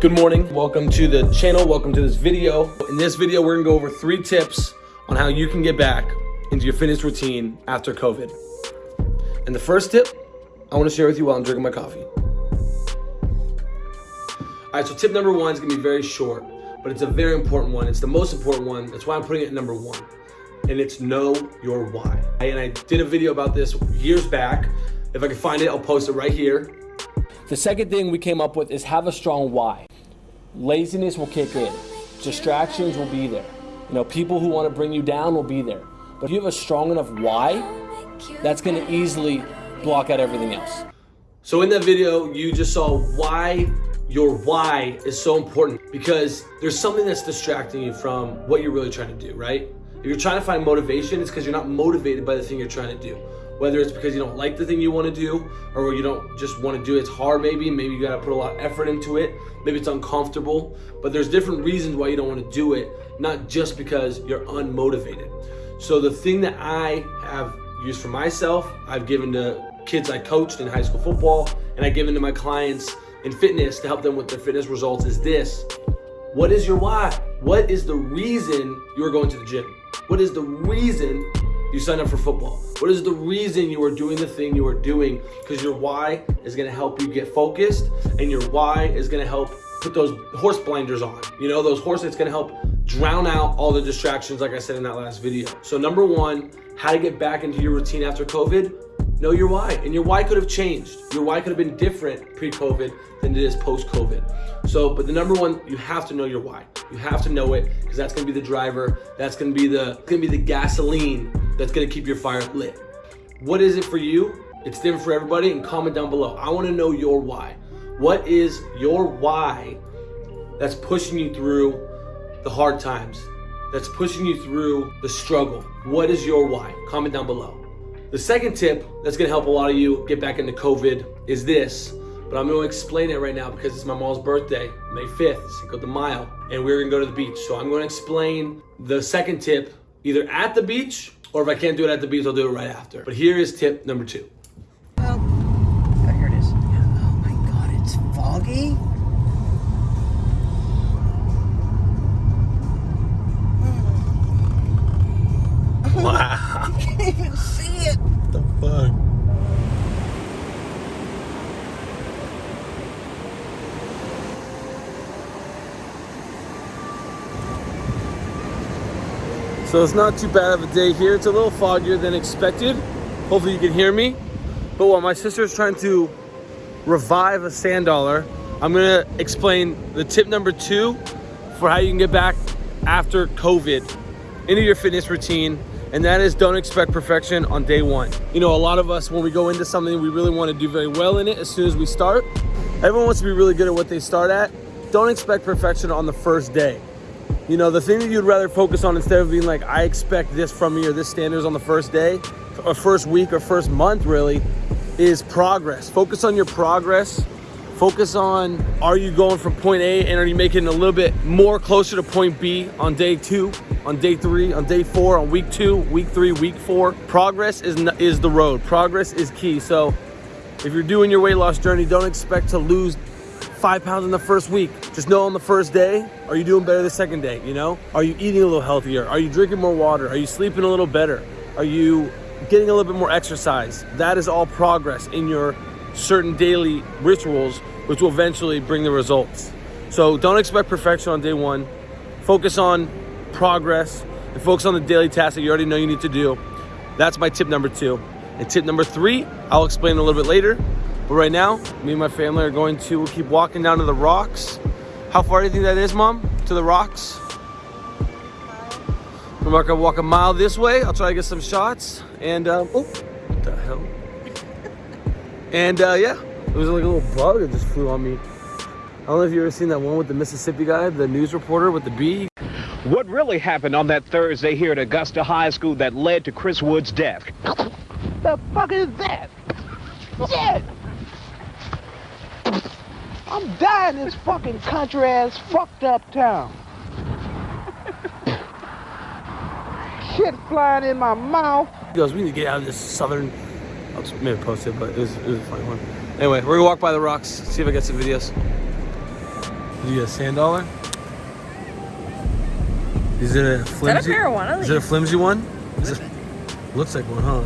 Good morning, welcome to the channel, welcome to this video. In this video, we're gonna go over three tips on how you can get back into your fitness routine after COVID. And the first tip I wanna share with you while I'm drinking my coffee. All right, so tip number one is gonna be very short, but it's a very important one. It's the most important one. That's why I'm putting it number one. And it's know your why. And I did a video about this years back. If I can find it, I'll post it right here. The second thing we came up with is have a strong why. Laziness will kick in. Distractions will be there. You know, people who want to bring you down will be there. But if you have a strong enough why, that's going to easily block out everything else. So in that video, you just saw why your why is so important because there's something that's distracting you from what you're really trying to do, right? If you're trying to find motivation, it's because you're not motivated by the thing you're trying to do whether it's because you don't like the thing you want to do or you don't just want to do it. It's hard maybe, maybe you got to put a lot of effort into it. Maybe it's uncomfortable, but there's different reasons why you don't want to do it, not just because you're unmotivated. So the thing that I have used for myself, I've given to kids I coached in high school football, and I've given to my clients in fitness to help them with their fitness results is this. What is your why? What is the reason you're going to the gym? What is the reason you signed up for football? What is the reason you are doing the thing you are doing? Because your why is gonna help you get focused and your why is gonna help put those horse blinders on. You know, those horses, it's gonna help drown out all the distractions like I said in that last video. So number one, how to get back into your routine after COVID, know your why. And your why could have changed. Your why could have been different pre-COVID than it is post-COVID. So, but the number one, you have to know your why. You have to know it because that's gonna be the driver. That's gonna be the gonna be the gasoline that's gonna keep your fire lit. What is it for you? It's different for everybody and comment down below. I wanna know your why. What is your why that's pushing you through the hard times? That's pushing you through the struggle? What is your why? Comment down below. The second tip that's gonna help a lot of you get back into COVID is this, but I'm gonna explain it right now because it's my mom's birthday, May 5th, Cinco de Mayo, and we're gonna go to the beach. So I'm gonna explain the second tip either at the beach, or if I can't do it at the beach, I'll do it right after. But here is tip number two. Oh, oh here it is. Oh my God, it's foggy. So it's not too bad of a day here. It's a little foggier than expected. Hopefully you can hear me. But while my sister is trying to revive a sand dollar, I'm gonna explain the tip number two for how you can get back after COVID into your fitness routine and that is don't expect perfection on day one. You know, a lot of us, when we go into something, we really want to do very well in it as soon as we start. Everyone wants to be really good at what they start at. Don't expect perfection on the first day. You know, the thing that you'd rather focus on instead of being like, I expect this from me or this standards on the first day, or first week or first month really, is progress. Focus on your progress. Focus on, are you going from point A and are you making a little bit more closer to point B on day two, on day three, on day four, on week two, week three, week four. Progress is, is the road. Progress is key. So if you're doing your weight loss journey, don't expect to lose five pounds in the first week. Just know on the first day, are you doing better the second day, you know? Are you eating a little healthier? Are you drinking more water? Are you sleeping a little better? Are you getting a little bit more exercise? That is all progress in your certain daily rituals, which will eventually bring the results. So don't expect perfection on day one. Focus on progress and focus on the daily tasks that you already know you need to do. That's my tip number two. And tip number three, I'll explain a little bit later. But right now, me and my family are going to keep walking down to the rocks. How far do you think that is, Mom, to the rocks? We're not gonna walk a mile this way. I'll try to get some shots. And, um, oh, what the hell? And uh, yeah, it was like a little bug that just flew on me. I don't know if you ever seen that one with the Mississippi guy, the news reporter with the bee. What really happened on that Thursday here at Augusta High School that led to Chris Wood's death? The fuck is that? Shit! I'm dying in this fucking country ass fucked up town. Shit flying in my mouth. He goes, we need to get out of this southern. I'll just maybe post it, but it was, it was a funny one. Anyway, we're gonna walk by the rocks, see if I get some videos. Did you get a sand dollar? Is it a flimsy? marijuana Is it a flimsy one? Is it, looks like one, huh?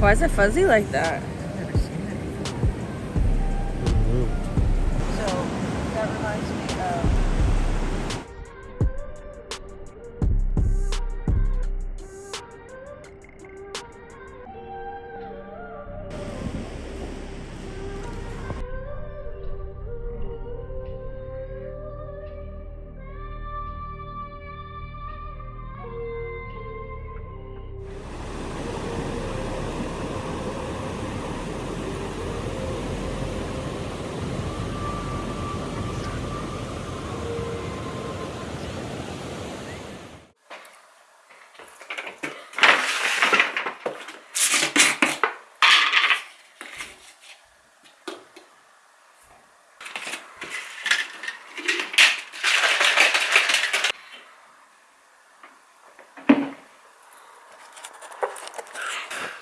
Why is it fuzzy like that?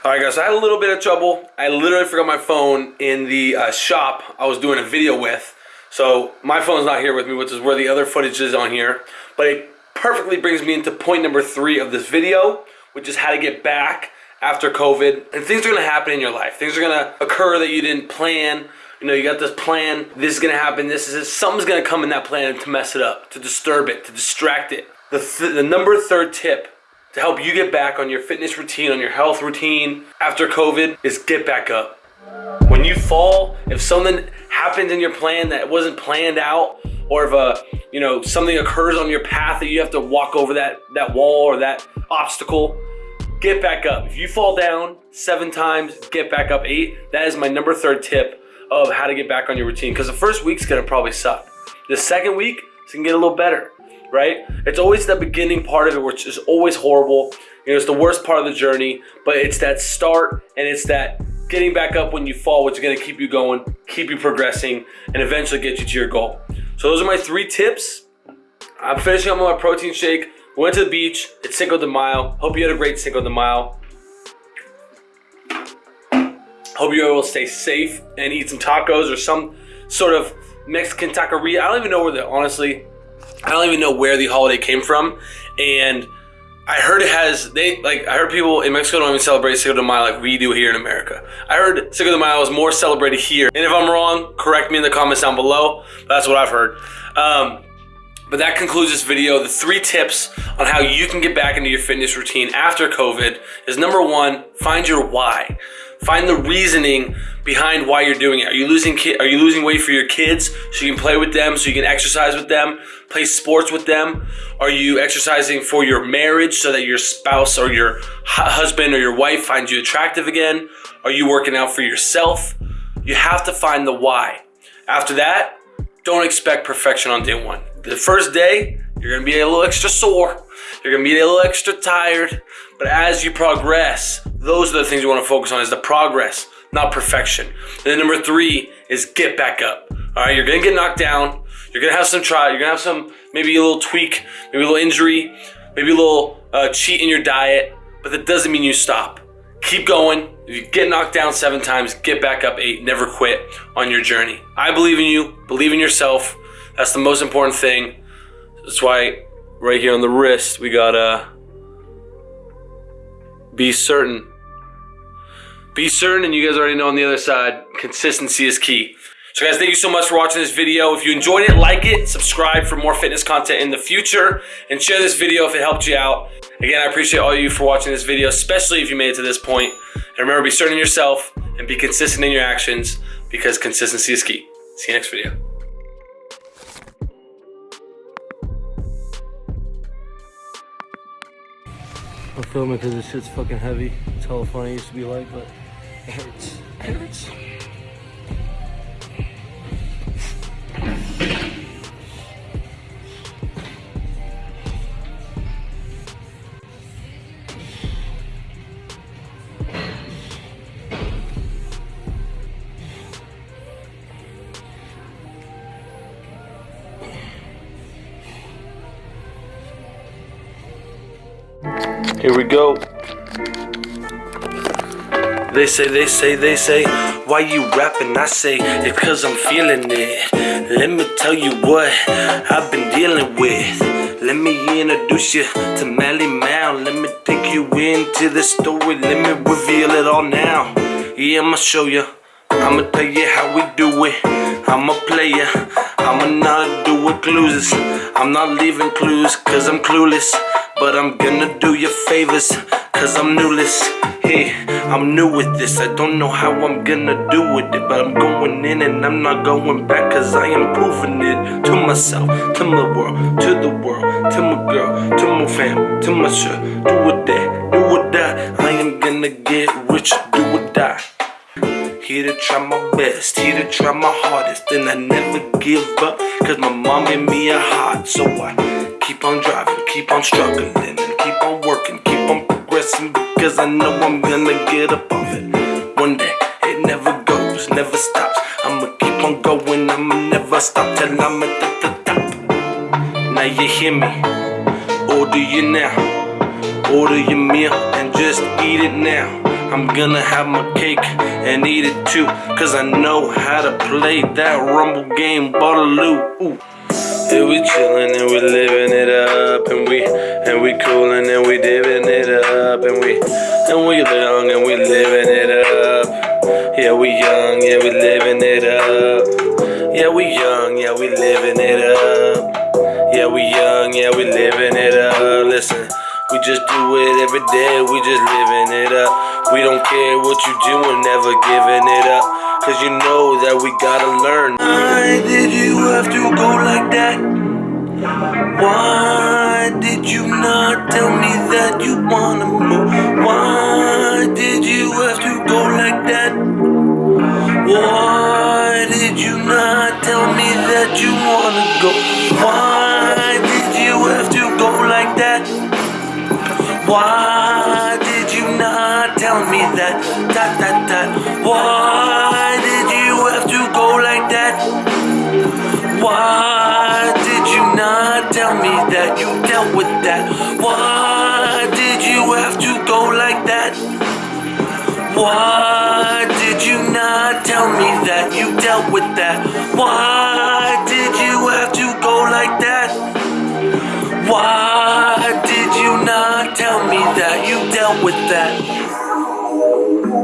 All right, guys. I had a little bit of trouble. I literally forgot my phone in the uh, shop I was doing a video with. So my phone's not here with me, which is where the other footage is on here. But it perfectly brings me into point number three of this video, which is how to get back after COVID. And things are gonna happen in your life. Things are gonna occur that you didn't plan. You know, you got this plan. This is gonna happen. This is something's gonna come in that plan to mess it up, to disturb it, to distract it. The th- the number third tip to help you get back on your fitness routine, on your health routine after COVID is get back up. When you fall, if something happens in your plan that wasn't planned out, or if a you know something occurs on your path that you have to walk over that that wall or that obstacle, get back up. If you fall down seven times, get back up eight. That is my number third tip of how to get back on your routine. Because the first week's gonna probably suck. The second week, it's gonna get a little better right? It's always the beginning part of it, which is always horrible. You know, it's the worst part of the journey, but it's that start and it's that getting back up when you fall, which is gonna keep you going, keep you progressing, and eventually get you to your goal. So those are my three tips. I'm finishing up my protein shake. Went to the beach. It's Cinco de Mayo. Hope you had a great Cinco de Mayo. Hope you're able to stay safe and eat some tacos or some sort of Mexican taqueria. I don't even know where the honestly I don't even know where the holiday came from, and I heard it has they like I heard people in Mexico don't even celebrate Cinco de Mayo like we do here in America. I heard Cinco de Mayo is more celebrated here, and if I'm wrong, correct me in the comments down below. That's what I've heard. Um, but that concludes this video. The three tips on how you can get back into your fitness routine after COVID is number one, find your why. Find the reasoning behind why you're doing it. Are you losing ki- are you losing weight for your kids so you can play with them, so you can exercise with them, play sports with them? Are you exercising for your marriage so that your spouse or your husband or your wife finds you attractive again? Are you working out for yourself? You have to find the why. After that, don't expect perfection on day one. The first day, you're gonna be a little extra sore. You're gonna be a little extra tired. But as you progress, those are the things you wanna focus on is the progress, not perfection. And then number three is get back up. All right, you're gonna get knocked down. You're gonna have some try. You're gonna have some, maybe a little tweak, maybe a little injury, maybe a little uh, cheat in your diet, but that doesn't mean you stop. Keep going. If you get knocked down seven times, get back up eight. Never quit on your journey. I believe in you. Believe in yourself. That's the most important thing. That's why right here on the wrist, we got uh, be certain. Be certain, and you guys already know on the other side, consistency is key. So guys, thank you so much for watching this video. If you enjoyed it, like it, subscribe for more fitness content in the future, and share this video if it helped you out. Again, I appreciate all of you for watching this video, especially if you made it to this point. And remember, be certain in yourself and be consistent in your actions because consistency is key. See you next video. I'm filming because this shit's fucking heavy. It's hella funny. It used to be light, but it hurts. It hurts. Here we go. They say, they say, they say, why you rapping? I say, it's cause I'm feeling it. Let me tell you what I've been dealing with. Let me introduce you to Melly Mal. Let me take you into the story. Let me reveal it all now. Yeah, I'ma show you. I'ma tell you how we do it. I'm a player. I'ma not do it clues. I'm not leaving clues cause I'm clueless. But I'm gonna do you favors cause I'm newless. Hey, I'm new with this. I don't know how I'm gonna do with it. But I'm going in and I'm not going back cause I am proving it to myself, to my world, to the world, to my girl, to my fam, to my shirt. Do or that, do or die. I am gonna get rich, do or die. Here to try my best, here to try my hardest, and I never give up. Cause my mom gave me a heart, so I keep on driving, keep on struggling, and keep on working, keep on progressing. Because I know I'm gonna get off it. One day, it never goes, never stops. I'ma keep on going, I'ma never stop till I'm at the, the top. Now you hear me, order you now. Order your meal and just eat it now. I'm gonna have my cake and eat it too. Cause I know how to play that rumble game, Ballaloo. Ooh. Yeah, we chillin' and we living it up and we and we coolin' and we divin' it up and we and we young and we living it up. Yeah, we young, yeah, we living it up. Yeah, we young, yeah, we living it up. Yeah, we young, yeah, we living it up. Listen, we just do it every day, we just living it up. We don't care what you do, we're never giving it up. Cause you know that we gotta learn. Why did you have to go like that? Why did you not tell me that you wanna move? Why did you have to go like that? Why did you not tell me that you wanna go? Why Why did you not tell me that? That, that, that. Why did you have to go like that? Why did you not tell me that you dealt with that? Why did you have to go like that? Why did you not tell me that you dealt with that?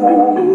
You